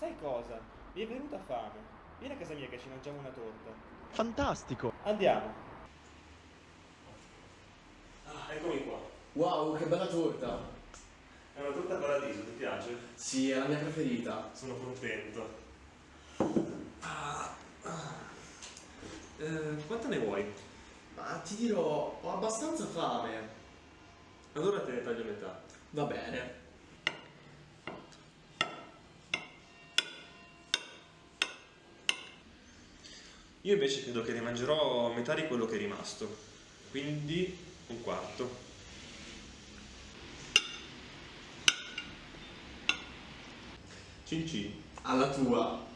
Sai cosa? Mi è venuta fame. Vieni a casa mia che ci mangiamo una torta. Fantastico! Andiamo. Ah, eccomi qua. Wow, che bella torta! È una torta paradiso, ti piace? Sì, è la mia preferita. Sono contento. Ah, ah. Eh, quanta ne vuoi? Ma ti dirò, ho abbastanza fame. Allora te ne taglio metà. Va bene. Io invece credo che ne mangerò metà di quello che è rimasto. Quindi un quarto. Cin cin. Alla tua.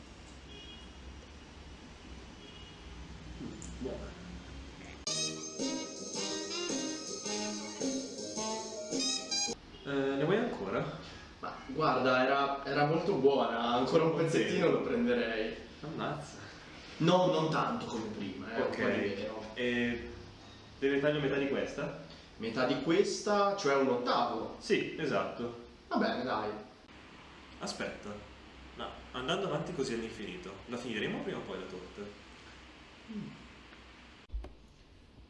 Eh, ne vuoi ancora? Ma guarda, era, era molto buona, ancora un pezzettino lo prenderei. Ammazza. No, non tanto come prima, eh, ok. E te ne taglio metà di questa? Metà di questa, cioè un ottavo. Sì, esatto. Va bene, dai. Aspetta, ma andando avanti così all'infinito, la finiremo prima o poi la torta?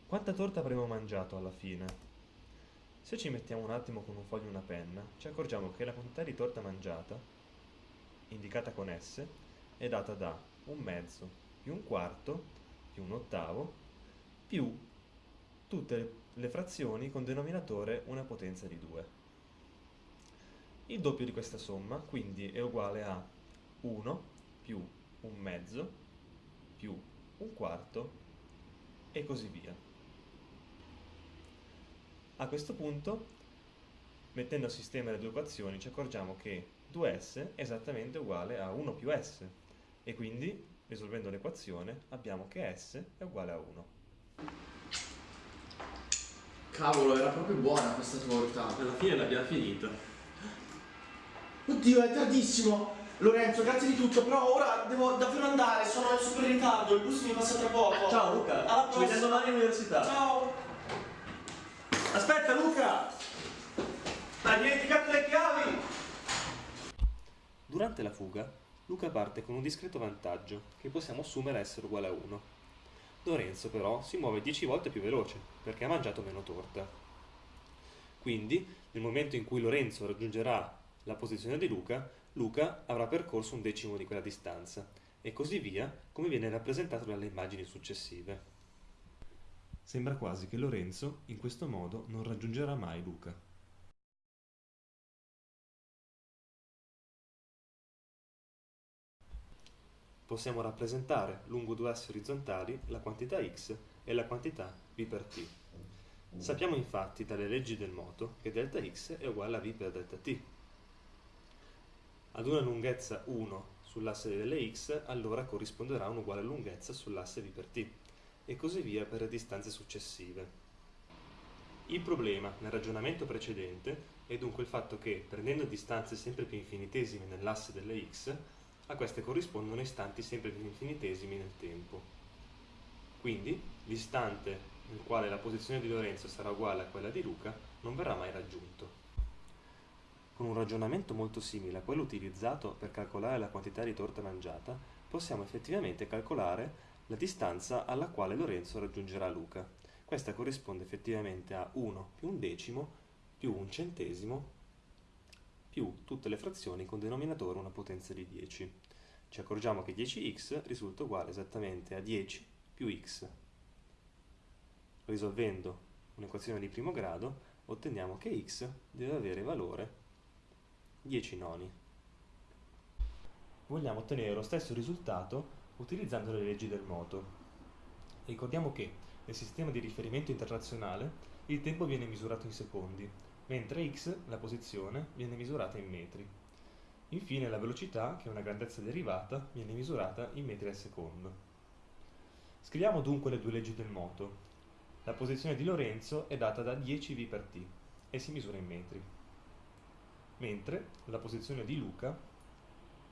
Quanta torta avremo mangiato alla fine? Se ci mettiamo un attimo con un foglio e una penna, ci accorgiamo che la quantità di torta mangiata, indicata con S, è data da un mezzo più un quarto più un ottavo più tutte le frazioni con denominatore una potenza di 2. Il doppio di questa somma quindi è uguale a 1 più un mezzo più un quarto e così via. A questo punto, mettendo a sistema le due equazioni, ci accorgiamo che 2s è esattamente uguale a 1 più s e quindi, risolvendo l'equazione, abbiamo che s è uguale a 1. Cavolo, era proprio buona questa torta. Alla fine l'abbiamo finita. Oddio, è tardissimo. Lorenzo, grazie di tutto, però ora devo davvero andare, sono in super ritardo, il bus mi passa tra poco. Ciao Luca, Alla ci vediamo domani all'università. Ciao. Aspetta Luca! Hai dimenticato le chiavi! Durante la fuga, Luca parte con un discreto vantaggio, che possiamo assumere essere uguale a 1. Lorenzo però si muove 10 volte più veloce, perché ha mangiato meno torta. Quindi, nel momento in cui Lorenzo raggiungerà la posizione di Luca, Luca avrà percorso un decimo di quella distanza, e così via, come viene rappresentato dalle immagini successive. Sembra quasi che Lorenzo, in questo modo, non raggiungerà mai Luca. Possiamo rappresentare lungo due assi orizzontali la quantità x e la quantità v per t. Sappiamo infatti dalle leggi del moto che delta x è uguale a v per delta t. Ad una lunghezza 1 sull'asse delle x, allora corrisponderà un'uguale lunghezza sull'asse v per t e così via per le distanze successive. Il problema nel ragionamento precedente è dunque il fatto che, prendendo distanze sempre più infinitesime nell'asse delle x, a queste corrispondono istanti sempre più infinitesimi nel tempo. Quindi, l'istante nel quale la posizione di Lorenzo sarà uguale a quella di Luca non verrà mai raggiunto. Con un ragionamento molto simile a quello utilizzato per calcolare la quantità di torta mangiata, possiamo effettivamente calcolare la distanza alla quale Lorenzo raggiungerà Luca. Questa corrisponde effettivamente a 1 più un decimo più un centesimo più tutte le frazioni con denominatore una potenza di 10. Ci accorgiamo che 10x risulta uguale esattamente a 10 più x. Risolvendo un'equazione di primo grado, otteniamo che x deve avere valore 10 noni. Vogliamo ottenere lo stesso risultato utilizzando le leggi del moto. Ricordiamo che nel sistema di riferimento internazionale il tempo viene misurato in secondi, mentre x, la posizione, viene misurata in metri. Infine la velocità, che è una grandezza derivata, viene misurata in metri al secondo. Scriviamo dunque le due leggi del moto. La posizione di Lorenzo è data da 10 v per t e si misura in metri, mentre la posizione di Luca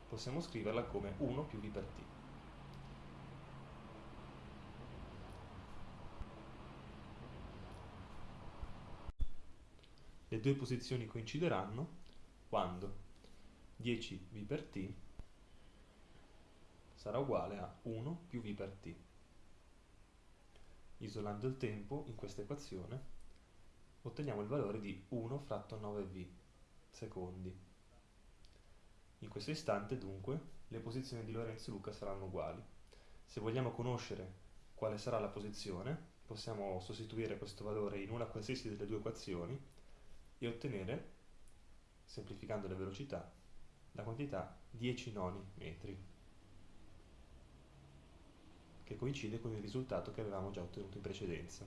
possiamo scriverla come 1 più v per t. Le due posizioni coincideranno quando 10 v per t sarà uguale a 1 più v per t. Isolando il tempo in questa equazione otteniamo il valore di 1 fratto 9v secondi. In questo istante dunque le posizioni di Lorenzo e Luca saranno uguali. Se vogliamo conoscere quale sarà la posizione, possiamo sostituire questo valore in una qualsiasi delle due equazioni e ottenere, semplificando le velocità, la quantità 10 noni metri, che coincide con il risultato che avevamo già ottenuto in precedenza.